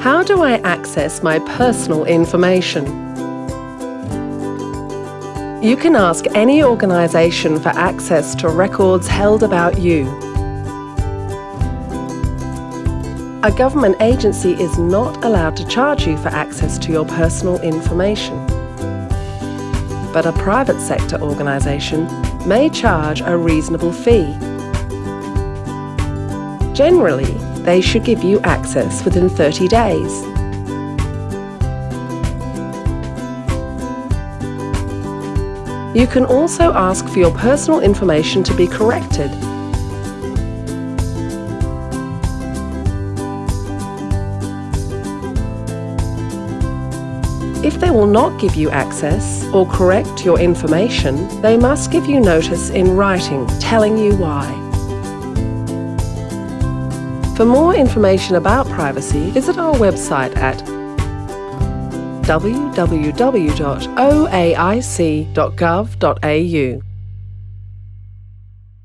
How do I access my personal information? You can ask any organisation for access to records held about you. A government agency is not allowed to charge you for access to your personal information. But a private sector organisation may charge a reasonable fee. Generally, they should give you access within 30 days. You can also ask for your personal information to be corrected. If they will not give you access or correct your information, they must give you notice in writing telling you why. For more information about privacy, visit our website at www.oaic.gov.au.